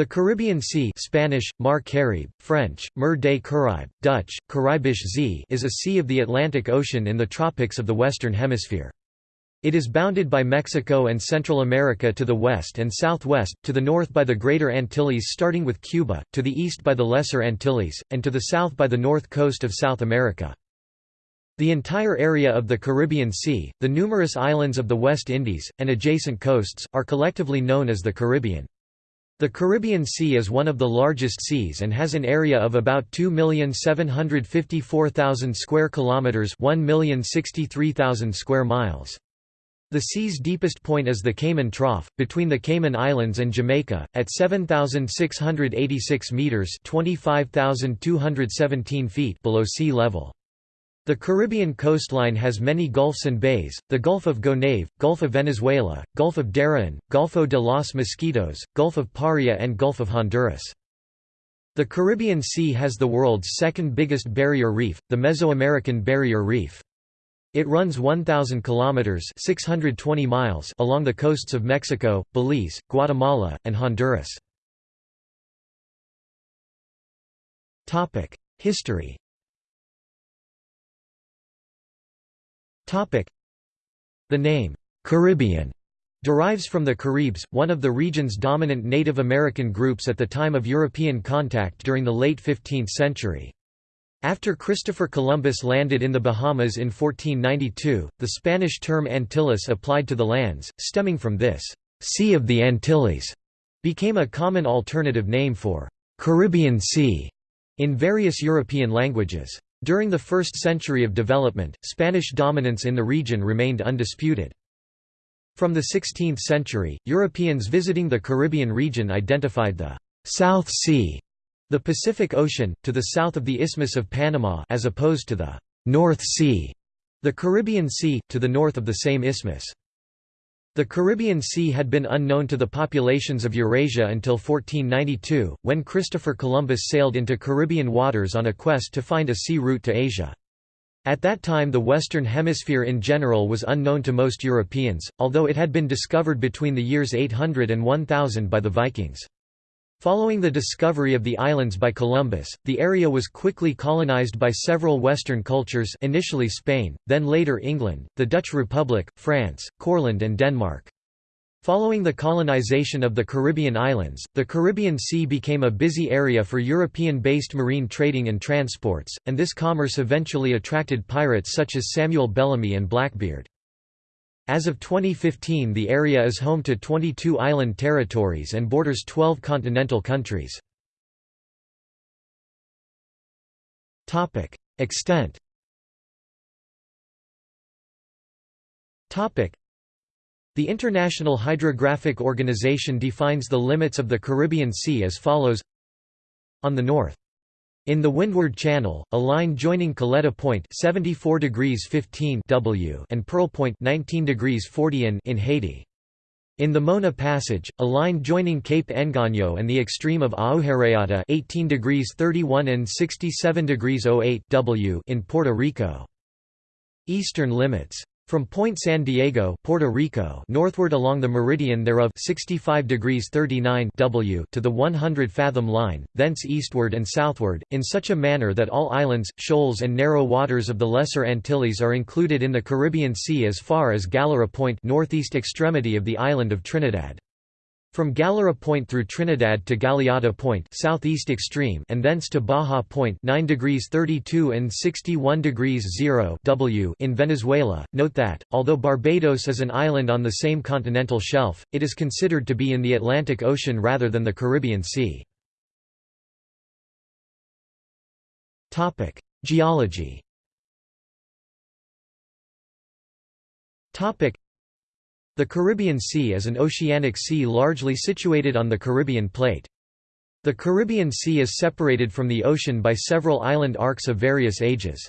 The Caribbean Sea Spanish, Mar Caribe, French, Mer des Caraïbes, Dutch, Caribische Zee is a sea of the Atlantic Ocean in the tropics of the Western Hemisphere. It is bounded by Mexico and Central America to the west and southwest, to the north by the Greater Antilles starting with Cuba, to the east by the Lesser Antilles, and to the south by the north coast of South America. The entire area of the Caribbean Sea, the numerous islands of the West Indies, and adjacent coasts, are collectively known as the Caribbean. The Caribbean Sea is one of the largest seas and has an area of about 2,754,000 square kilometers, 1,063,000 square miles. The sea's deepest point is the Cayman Trough, between the Cayman Islands and Jamaica, at 7,686 meters (25,217 feet) below sea level. The Caribbean coastline has many gulfs and bays, the Gulf of Gonave, Gulf of Venezuela, Gulf of Darien, Golfo de los Mosquitos, Gulf of Paria and Gulf of Honduras. The Caribbean Sea has the world's second biggest barrier reef, the Mesoamerican Barrier Reef. It runs 1,000 kilometers (620 miles) along the coasts of Mexico, Belize, Guatemala, and Honduras. Topic: History. The name, Caribbean, derives from the Caribs, one of the region's dominant Native American groups at the time of European contact during the late 15th century. After Christopher Columbus landed in the Bahamas in 1492, the Spanish term Antilles applied to the lands, stemming from this, Sea of the Antilles, became a common alternative name for Caribbean Sea in various European languages. During the first century of development, Spanish dominance in the region remained undisputed. From the 16th century, Europeans visiting the Caribbean region identified the South Sea, the Pacific Ocean, to the south of the Isthmus of Panama as opposed to the North Sea, the Caribbean Sea, to the north of the same isthmus. The Caribbean Sea had been unknown to the populations of Eurasia until 1492, when Christopher Columbus sailed into Caribbean waters on a quest to find a sea route to Asia. At that time the Western Hemisphere in general was unknown to most Europeans, although it had been discovered between the years 800 and 1000 by the Vikings. Following the discovery of the islands by Columbus, the area was quickly colonized by several Western cultures initially Spain, then later England, the Dutch Republic, France, Courland and Denmark. Following the colonization of the Caribbean islands, the Caribbean Sea became a busy area for European-based marine trading and transports, and this commerce eventually attracted pirates such as Samuel Bellamy and Blackbeard. As of 2015 the area is home to 22 island territories and borders 12 continental countries. Extent The International Hydrographic Organization defines the limits of the Caribbean Sea as follows. On the north in the Windward Channel, a line joining Caleta Point 74 degrees 15 W and Pearl Point 19 degrees 40 in, in Haiti. In the Mona Passage, a line joining Cape Engano and the extreme of Agujereada 18 degrees 31 and 67 degrees 08 W in Puerto Rico. Eastern limits from Point San Diego, Puerto Rico, northward along the meridian thereof 65 degrees 39 W to the 100 fathom line, thence eastward and southward, in such a manner that all islands, shoals and narrow waters of the Lesser Antilles are included in the Caribbean Sea as far as Galera Point northeast extremity of the island of Trinidad. From Galera Point through Trinidad to Galeota Point southeast extreme and thence to Baja Point 9 degrees 32 and 61 degrees 0 w in Venezuela. Note that, although Barbados is an island on the same continental shelf, it is considered to be in the Atlantic Ocean rather than the Caribbean Sea. Geology the Caribbean Sea is an oceanic sea largely situated on the Caribbean plate. The Caribbean Sea is separated from the ocean by several island arcs of various ages.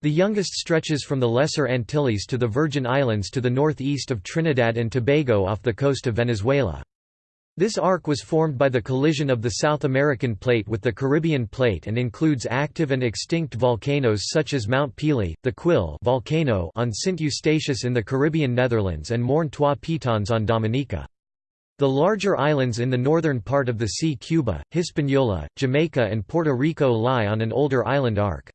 The youngest stretches from the Lesser Antilles to the Virgin Islands to the northeast of Trinidad and Tobago off the coast of Venezuela. This arc was formed by the collision of the South American plate with the Caribbean plate and includes active and extinct volcanoes such as Mount Pelee, the Quill volcano on Sint Eustatius in the Caribbean Netherlands and Morne Trois Pitons on Dominica. The larger islands in the northern part of the sea Cuba, Hispaniola, Jamaica and Puerto Rico lie on an older island arc.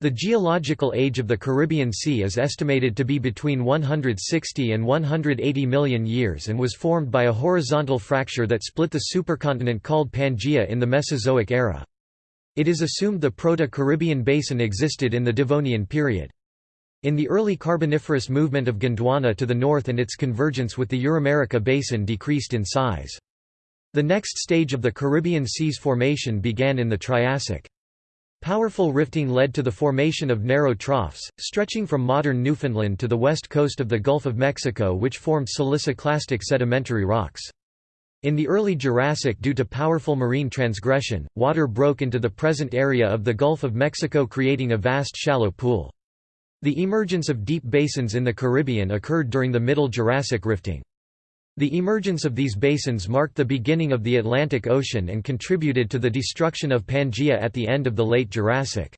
The geological age of the Caribbean Sea is estimated to be between 160 and 180 million years and was formed by a horizontal fracture that split the supercontinent called Pangaea in the Mesozoic era. It is assumed the Proto-Caribbean basin existed in the Devonian period. In the early Carboniferous movement of Gondwana to the north and its convergence with the Euramerica basin decreased in size. The next stage of the Caribbean Sea's formation began in the Triassic. Powerful rifting led to the formation of narrow troughs, stretching from modern Newfoundland to the west coast of the Gulf of Mexico which formed siliciclastic sedimentary rocks. In the early Jurassic due to powerful marine transgression, water broke into the present area of the Gulf of Mexico creating a vast shallow pool. The emergence of deep basins in the Caribbean occurred during the Middle Jurassic rifting. The emergence of these basins marked the beginning of the Atlantic Ocean and contributed to the destruction of Pangaea at the end of the late Jurassic.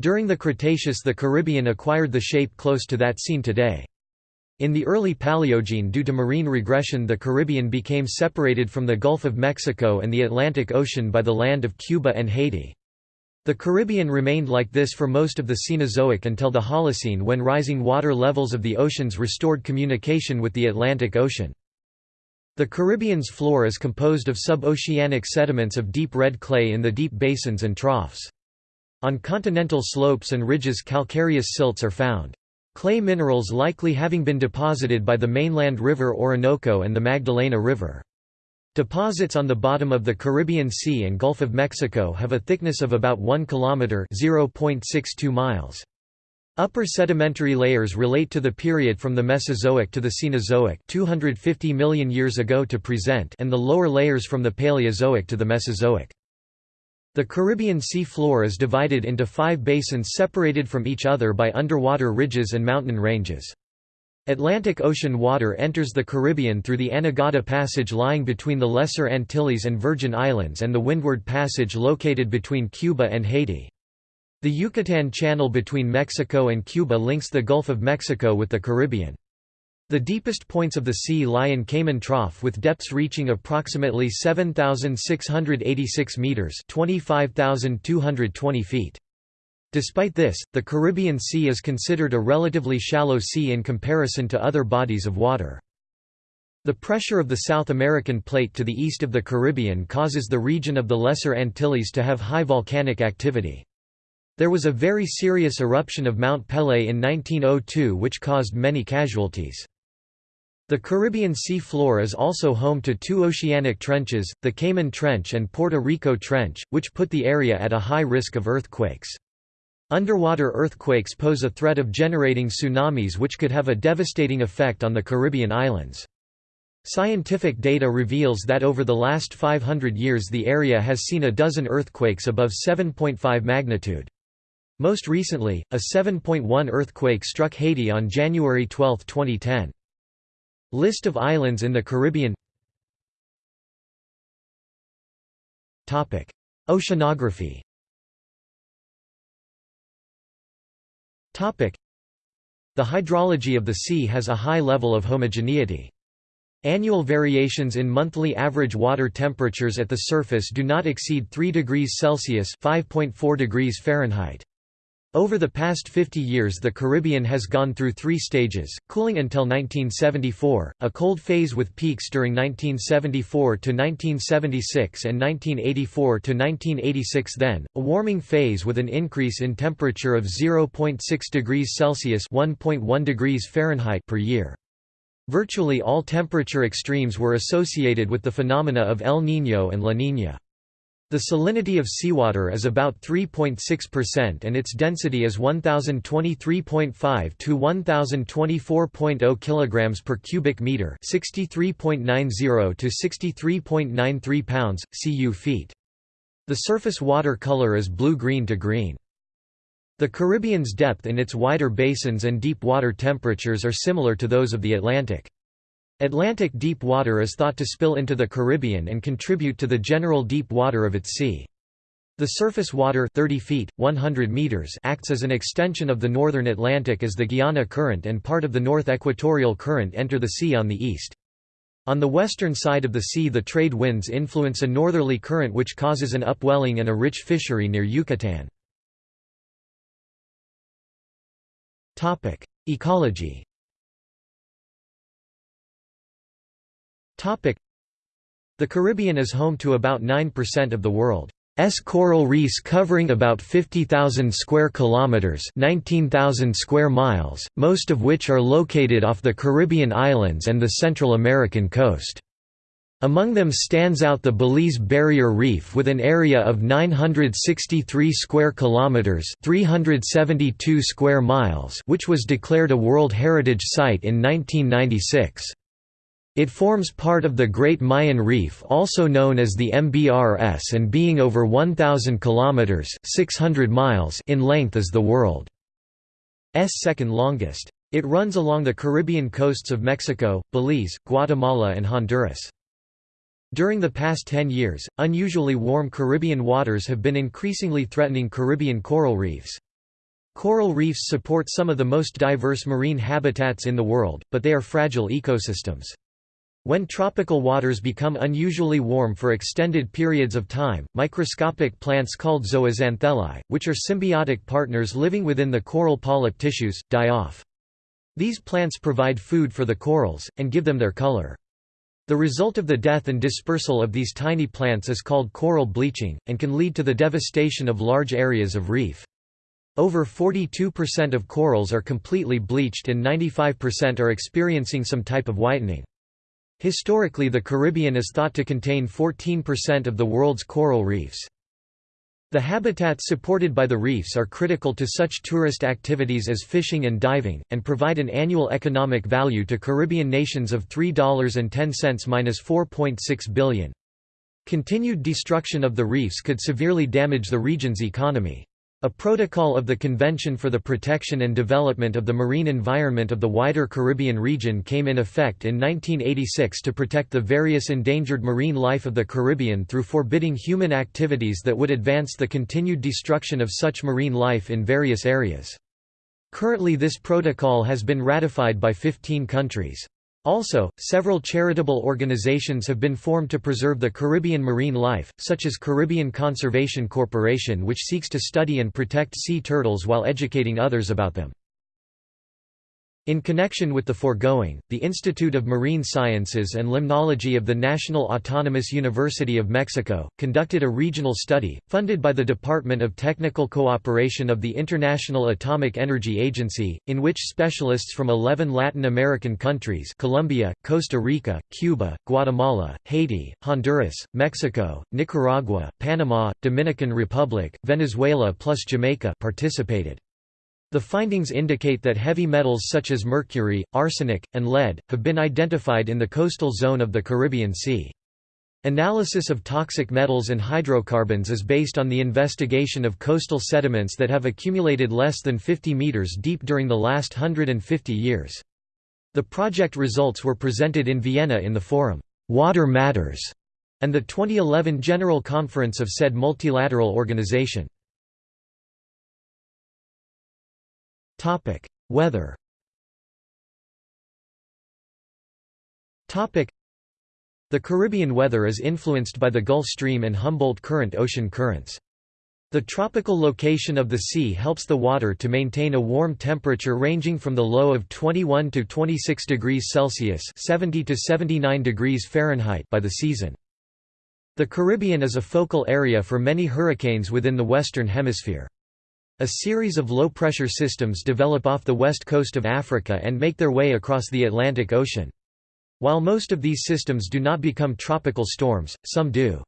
During the Cretaceous the Caribbean acquired the shape close to that seen today. In the early Paleogene due to marine regression the Caribbean became separated from the Gulf of Mexico and the Atlantic Ocean by the land of Cuba and Haiti. The Caribbean remained like this for most of the Cenozoic until the Holocene when rising water levels of the oceans restored communication with the Atlantic Ocean. The Caribbean's floor is composed of sub-oceanic sediments of deep red clay in the deep basins and troughs. On continental slopes and ridges calcareous silts are found. Clay minerals likely having been deposited by the mainland river Orinoco and the Magdalena River. Deposits on the bottom of the Caribbean Sea and Gulf of Mexico have a thickness of about 1 km (0.62 miles). Upper sedimentary layers relate to the period from the Mesozoic to the Cenozoic 250 million years ago to present and the lower layers from the Paleozoic to the Mesozoic. The Caribbean sea floor is divided into five basins separated from each other by underwater ridges and mountain ranges. Atlantic Ocean water enters the Caribbean through the Anegada Passage lying between the Lesser Antilles and Virgin Islands and the Windward Passage located between Cuba and Haiti. The Yucatan Channel between Mexico and Cuba links the Gulf of Mexico with the Caribbean. The deepest points of the sea lie in Cayman Trough with depths reaching approximately 7,686 metres 25,220 feet. Despite this, the Caribbean Sea is considered a relatively shallow sea in comparison to other bodies of water. The pressure of the South American plate to the east of the Caribbean causes the region of the Lesser Antilles to have high volcanic activity. There was a very serious eruption of Mount Pelée in 1902 which caused many casualties. The Caribbean sea floor is also home to two oceanic trenches, the Cayman Trench and Puerto Rico Trench, which put the area at a high risk of earthquakes. Underwater earthquakes pose a threat of generating tsunamis which could have a devastating effect on the Caribbean islands. Scientific data reveals that over the last 500 years the area has seen a dozen earthquakes above 7.5 magnitude. Most recently, a 7.1 earthquake struck Haiti on January 12, 2010. List of islands in the Caribbean Oceanography The hydrology of the sea has a high level of homogeneity. Annual variations in monthly average water temperatures at the surface do not exceed 3 degrees Celsius (5.4 degrees Fahrenheit). Over the past 50 years the Caribbean has gone through three stages, cooling until 1974, a cold phase with peaks during 1974 to 1976 and 1984 to 1986 then, a warming phase with an increase in temperature of 0.6 degrees Celsius 1.1 degrees Fahrenheit per year. Virtually all temperature extremes were associated with the phenomena of El Niño and La Niña. The salinity of seawater is about 3.6% and its density is 1023.5 to 1024.0 kilograms per cubic meter, 63.90 to 63.93 pounds cu feet. The surface water color is blue-green to green. The Caribbean's depth in its wider basins and deep water temperatures are similar to those of the Atlantic. Atlantic deep water is thought to spill into the Caribbean and contribute to the general deep water of its sea. The surface water 30 feet, 100 meters acts as an extension of the northern Atlantic as the Guiana Current and part of the North Equatorial Current enter the sea on the east. On the western side of the sea the trade winds influence a northerly current which causes an upwelling and a rich fishery near Yucatan. Ecology The Caribbean is home to about 9% of the world's coral reefs covering about 50,000 square kilometers, 19,000 square miles, most of which are located off the Caribbean islands and the Central American coast. Among them stands out the Belize Barrier Reef with an area of 963 square kilometers, 372 square miles, which was declared a World Heritage Site in 1996. It forms part of the Great Mayan Reef also known as the MBRS and being over 1,000 kilometers 600 miles in length is the world's second longest. It runs along the Caribbean coasts of Mexico, Belize, Guatemala and Honduras. During the past 10 years, unusually warm Caribbean waters have been increasingly threatening Caribbean coral reefs. Coral reefs support some of the most diverse marine habitats in the world, but they are fragile ecosystems. When tropical waters become unusually warm for extended periods of time, microscopic plants called zooxanthellae, which are symbiotic partners living within the coral polyp tissues, die off. These plants provide food for the corals, and give them their color. The result of the death and dispersal of these tiny plants is called coral bleaching, and can lead to the devastation of large areas of reef. Over 42% of corals are completely bleached and 95% are experiencing some type of whitening. Historically the Caribbean is thought to contain 14% of the world's coral reefs. The habitats supported by the reefs are critical to such tourist activities as fishing and diving, and provide an annual economic value to Caribbean nations of $3.10–4.6 billion. Continued destruction of the reefs could severely damage the region's economy. A protocol of the Convention for the Protection and Development of the Marine Environment of the wider Caribbean region came in effect in 1986 to protect the various endangered marine life of the Caribbean through forbidding human activities that would advance the continued destruction of such marine life in various areas. Currently this protocol has been ratified by 15 countries. Also, several charitable organizations have been formed to preserve the Caribbean marine life, such as Caribbean Conservation Corporation which seeks to study and protect sea turtles while educating others about them. In connection with the foregoing, the Institute of Marine Sciences and Limnology of the National Autonomous University of Mexico, conducted a regional study, funded by the Department of Technical Cooperation of the International Atomic Energy Agency, in which specialists from 11 Latin American countries Colombia, Costa Rica, Cuba, Guatemala, Haiti, Honduras, Mexico, Nicaragua, Panama, Dominican Republic, Venezuela plus Jamaica participated. The findings indicate that heavy metals such as mercury, arsenic, and lead, have been identified in the coastal zone of the Caribbean Sea. Analysis of toxic metals and hydrocarbons is based on the investigation of coastal sediments that have accumulated less than 50 meters deep during the last 150 years. The project results were presented in Vienna in the forum, Water Matters, and the 2011 General Conference of said multilateral organization. Topic: Weather. Topic: The Caribbean weather is influenced by the Gulf Stream and Humboldt Current ocean currents. The tropical location of the sea helps the water to maintain a warm temperature ranging from the low of 21 to 26 degrees Celsius (70 to 79 degrees Fahrenheit) by the season. The Caribbean is a focal area for many hurricanes within the western hemisphere. A series of low-pressure systems develop off the west coast of Africa and make their way across the Atlantic Ocean. While most of these systems do not become tropical storms, some do.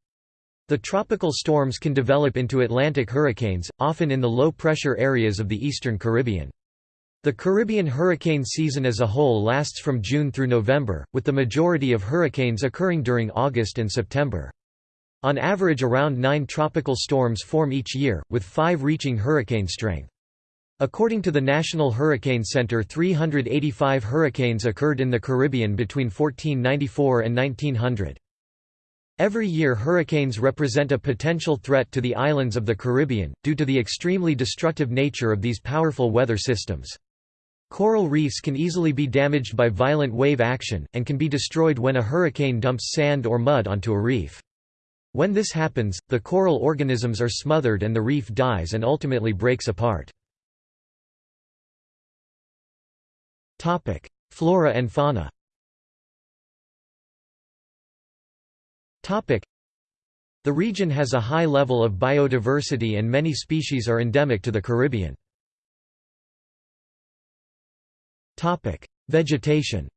The tropical storms can develop into Atlantic hurricanes, often in the low-pressure areas of the eastern Caribbean. The Caribbean hurricane season as a whole lasts from June through November, with the majority of hurricanes occurring during August and September. On average around nine tropical storms form each year, with five reaching hurricane strength. According to the National Hurricane Center 385 hurricanes occurred in the Caribbean between 1494 and 1900. Every year hurricanes represent a potential threat to the islands of the Caribbean, due to the extremely destructive nature of these powerful weather systems. Coral reefs can easily be damaged by violent wave action, and can be destroyed when a hurricane dumps sand or mud onto a reef. When this happens, the coral organisms are smothered and the reef dies and ultimately breaks apart. Flora and fauna The region has a high level of biodiversity and many species are endemic to the Caribbean. Vegetation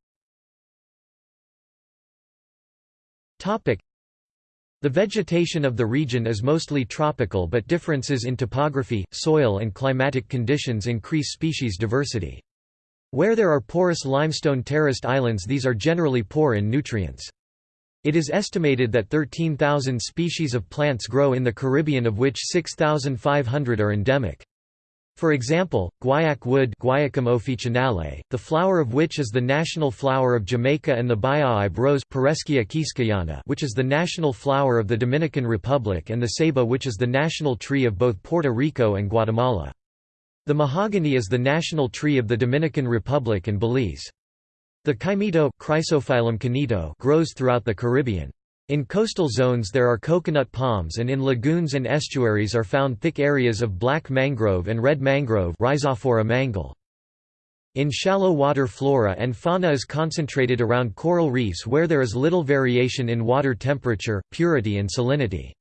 The vegetation of the region is mostly tropical but differences in topography, soil and climatic conditions increase species diversity. Where there are porous limestone terraced islands these are generally poor in nutrients. It is estimated that 13,000 species of plants grow in the Caribbean of which 6,500 are endemic. For example, Guaiacum officinale, the flower of which is the national flower of Jamaica and the bayahibe rose which is the national flower of the Dominican Republic and the ceiba which is the national tree of both Puerto Rico and Guatemala. The mahogany is the national tree of the Dominican Republic and Belize. The caimito grows throughout the Caribbean. In coastal zones there are coconut palms and in lagoons and estuaries are found thick areas of black mangrove and red mangrove mangle. In shallow water flora and fauna is concentrated around coral reefs where there is little variation in water temperature, purity and salinity.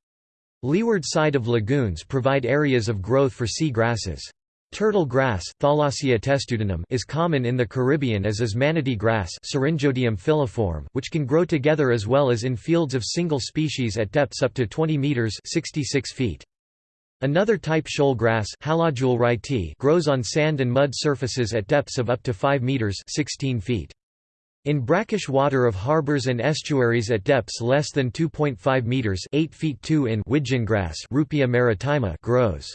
Leeward side of lagoons provide areas of growth for sea grasses. Turtle grass is common in the Caribbean as is manatee grass which can grow together as well as in fields of single species at depths up to 20 meters 66 feet. Another type shoal grass grows on sand and mud surfaces at depths of up to 5 meters 16 feet. In brackish water of harbors and estuaries at depths less than 2.5 meters 8 feet 2 in widgeongrass Ruppia maritima grows.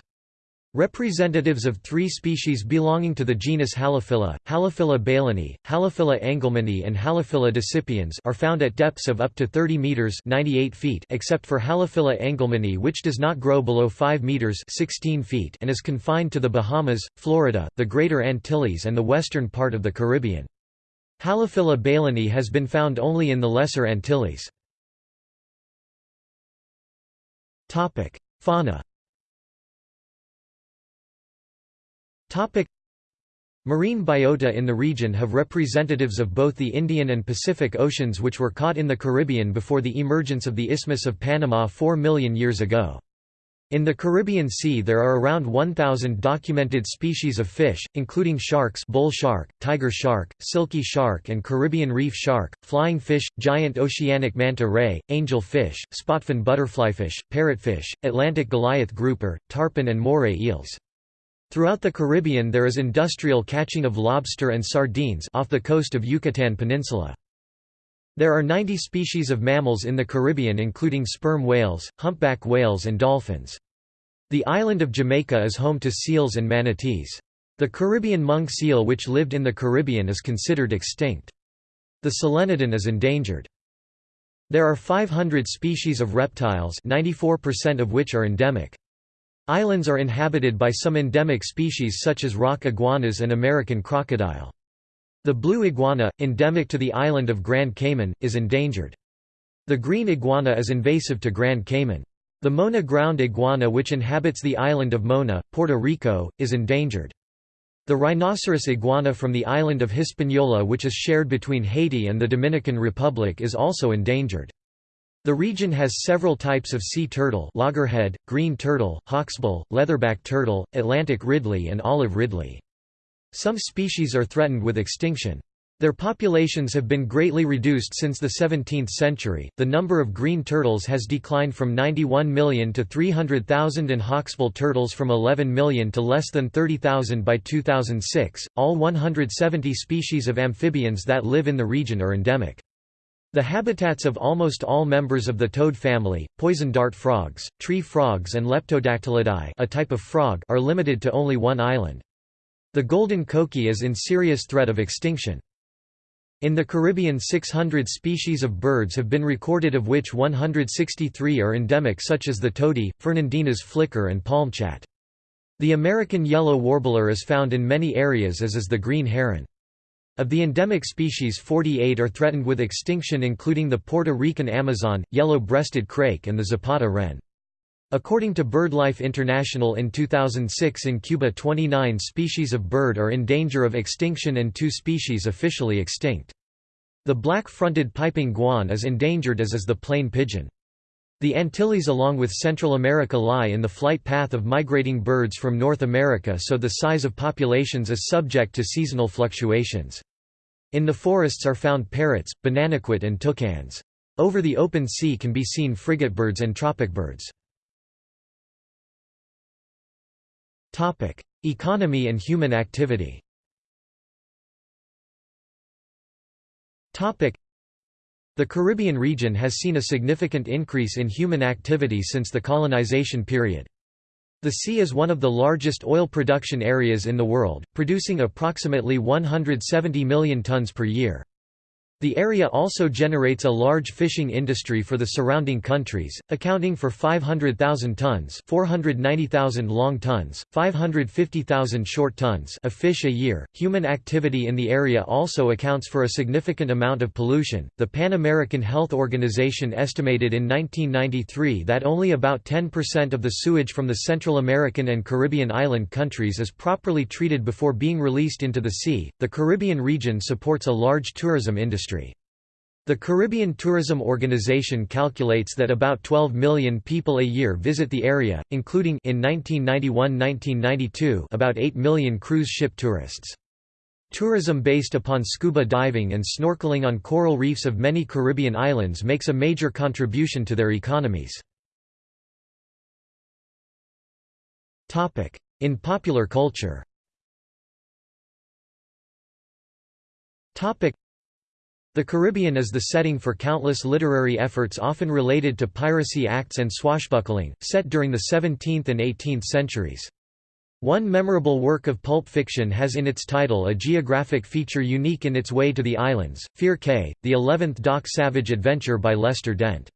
Representatives of three species belonging to the genus Halophila, Halophila baileni, Halophila engelmanni and Halophila decipiens are found at depths of up to 30 meters 98 feet except for Halophila engelmanni which does not grow below 5 meters 16 feet and is confined to the Bahamas, Florida, the Greater Antilles and the western part of the Caribbean. Halophila baileni has been found only in the Lesser Antilles. Fauna Topic Marine biota in the region have representatives of both the Indian and Pacific Oceans which were caught in the Caribbean before the emergence of the Isthmus of Panama 4 million years ago. In the Caribbean Sea there are around 1,000 documented species of fish, including sharks bull shark, tiger shark, silky shark and Caribbean reef shark, flying fish, giant oceanic manta ray, angel fish, spotfin butterflyfish, parrotfish, Atlantic goliath grouper, tarpon and moray eels. Throughout the Caribbean there is industrial catching of lobster and sardines off the coast of Yucatan Peninsula. There are 90 species of mammals in the Caribbean including sperm whales, humpback whales and dolphins. The island of Jamaica is home to seals and manatees. The Caribbean monk seal which lived in the Caribbean is considered extinct. The solenodon is endangered. There are 500 species of reptiles 94% of which are endemic. Islands are inhabited by some endemic species such as rock iguanas and American crocodile. The blue iguana, endemic to the island of Grand Cayman, is endangered. The green iguana is invasive to Grand Cayman. The Mona ground iguana which inhabits the island of Mona, Puerto Rico, is endangered. The rhinoceros iguana from the island of Hispaniola which is shared between Haiti and the Dominican Republic is also endangered. The region has several types of sea turtle loggerhead, green turtle, hawksbill, leatherback turtle, Atlantic ridley and olive ridley. Some species are threatened with extinction. Their populations have been greatly reduced since the 17th century. The number of green turtles has declined from 91 million to 300,000 and hawksbill turtles from 11 million to less than 30,000 by 2006. All 170 species of amphibians that live in the region are endemic. The habitats of almost all members of the toad family, poison dart frogs, tree frogs and Leptodactylidae a type of frog are limited to only one island. The golden coqui is in serious threat of extinction. In the Caribbean 600 species of birds have been recorded of which 163 are endemic such as the tody, Fernandina's flicker and palmchat. The American yellow warbler is found in many areas as is the green heron. Of the endemic species 48 are threatened with extinction including the Puerto Rican Amazon, yellow-breasted crake and the Zapata wren. According to BirdLife International in 2006 in Cuba 29 species of bird are in danger of extinction and two species officially extinct. The black-fronted piping guan is endangered as is the plain pigeon. The Antilles along with Central America lie in the flight path of migrating birds from North America so the size of populations is subject to seasonal fluctuations. In the forests are found parrots, bananaquit and toucans. Over the open sea can be seen frigatebirds and tropicbirds. Economy and human activity the Caribbean region has seen a significant increase in human activity since the colonization period. The sea is one of the largest oil production areas in the world, producing approximately 170 million tons per year. The area also generates a large fishing industry for the surrounding countries, accounting for 500,000 tons 490,000 long tons, 550,000 short tons of fish a year. Human activity in the area also accounts for a significant amount of pollution. The Pan American Health Organization estimated in 1993 that only about 10% of the sewage from the Central American and Caribbean island countries is properly treated before being released into the sea. The Caribbean region supports a large tourism industry industry. The Caribbean Tourism Organization calculates that about 12 million people a year visit the area, including in 1991–1992 about 8 million cruise ship tourists. Tourism based upon scuba diving and snorkeling on coral reefs of many Caribbean islands makes a major contribution to their economies. In popular culture the Caribbean is the setting for countless literary efforts often related to piracy acts and swashbuckling, set during the 17th and 18th centuries. One memorable work of pulp fiction has in its title a geographic feature unique in its way to the islands, Fear Cay, the 11th Doc Savage adventure by Lester Dent.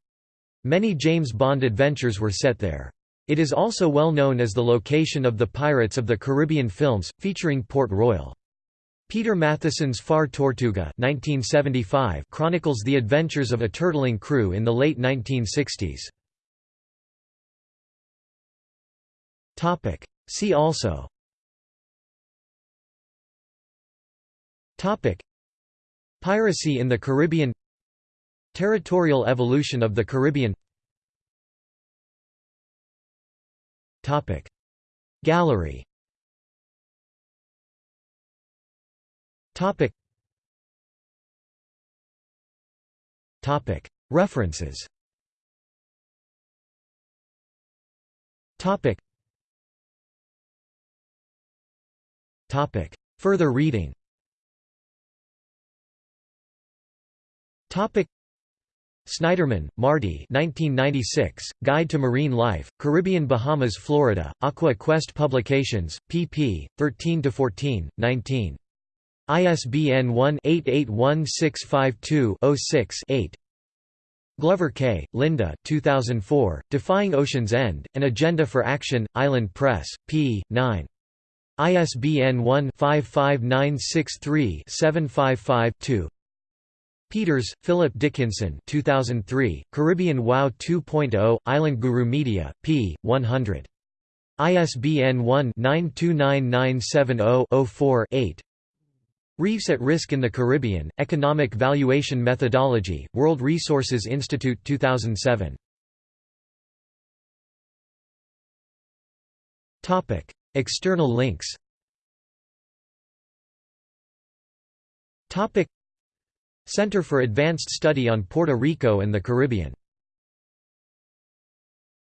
Many James Bond adventures were set there. It is also well known as the location of the Pirates of the Caribbean films, featuring Port Royal. Peter Matthiessen's Far Tortuga 1975 chronicles the adventures of a turtling crew in the late 1960s. See also. Piracy in the Caribbean. Territorial evolution of the Caribbean. Gallery Topic. Topic. References. Topic. Topic. Further reading. Topic. Snyderman, Marty 1996, Guide to Marine Life, Caribbean Bahamas Florida, Aqua Quest Publications, pp. 13–14, 19. ISBN 1-881652-06-8 Glover K., Linda 2004, Defying Ocean's End, An Agenda for Action, Island Press, p. 9. ISBN 1-55963-755-2 Peters, Philip Dickinson 2003, Caribbean WoW 2.0, Island Guru Media, p. 100. ISBN 1-929970-04-8 Reefs at Risk in the Caribbean, Economic Valuation Methodology, World Resources Institute 2007. External links Center for Advanced Study on Puerto Rico and the Caribbean